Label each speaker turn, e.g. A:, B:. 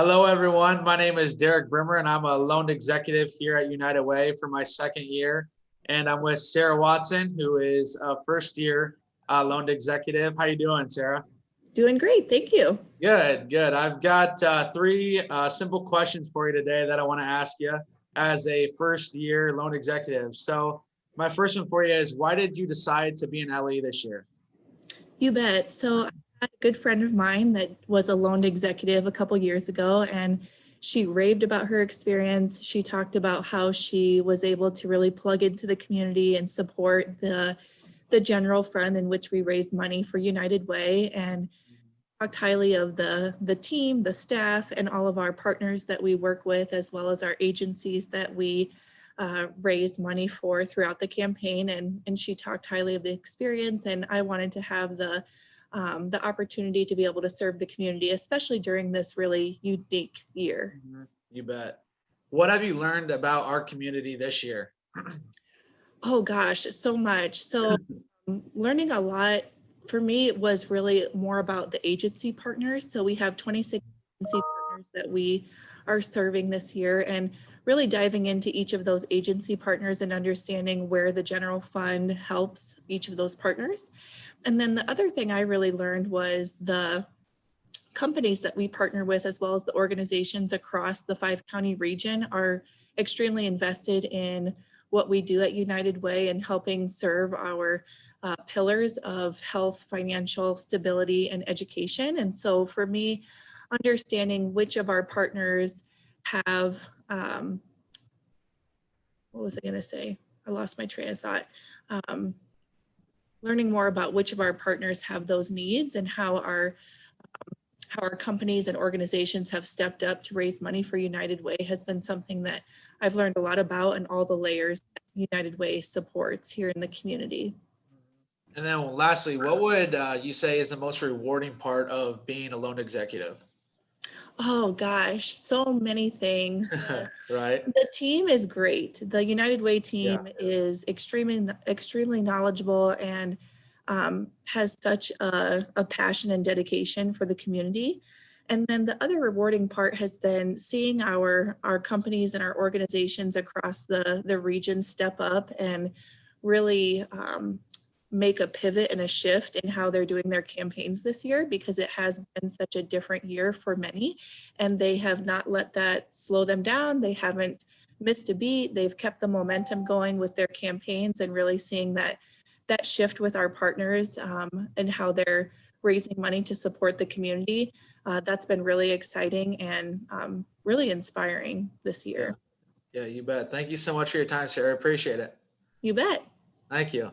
A: Hello, everyone. My name is Derek Brimmer, and I'm a loan executive here at United Way for my second year. And I'm with Sarah Watson, who is a first year uh, loan executive. How are you doing, Sarah?
B: Doing great, thank you.
A: Good, good. I've got uh, three uh, simple questions for you today that I want to ask you as a first year loan executive. So my first one for you is why did you decide to be an LE this year?
B: You bet. So had a good friend of mine that was a loaned executive a couple years ago and she raved about her experience. She talked about how she was able to really plug into the community and support the, the general fund in which we raise money for United Way and talked highly of the, the team, the staff, and all of our partners that we work with, as well as our agencies that we uh, raise money for throughout the campaign. And, and she talked highly of the experience and I wanted to have the um, the opportunity to be able to serve the community, especially during this really unique year.
A: Mhm, You bet. What have you learned about our community this year?
B: Oh gosh, so much. So um, learning a lot for me was really more about the agency partners. So we have 26 agency partners that we are serving this year and really diving into each of those agency partners and understanding where the general fund helps each of those partners. And then the other thing I really learned was the companies that we partner with, as well as the organizations across the five county region are extremely invested in what we do at United Way and helping serve our uh, pillars of health, financial stability, and education. And so for me, understanding which of our partners have, um, what was I gonna say? I lost my train of thought. Um, learning more about which of our partners have those needs and how our um, how our companies and organizations have stepped up to raise money for United Way has been something that I've learned a lot about and all the layers United Way supports here in the community.
A: And then lastly, what would uh, you say is the most rewarding part of being a loan executive?
B: Oh gosh, so many things.
A: Right?
B: The team is great. The United Way team is extremely, extremely knowledgeable and um, has such a, a passion and dedication for the community. And then the other rewarding part has been seeing our, our companies and our organizations across the, the region step up and really um, make a pivot and a shift in how they're doing their campaigns this year because it has been such a different year for many and they have not let that slow them down. They haven't missed a beat. They've kept the momentum going with their campaigns and really seeing that that shift with our partners um, and how they're raising money to support the community. Uh, that's been really exciting and um, really inspiring this year.
A: Yeah, you bet. Thank you so much for your time, Sarah. Appreciate it.
B: You bet.
A: Thank you.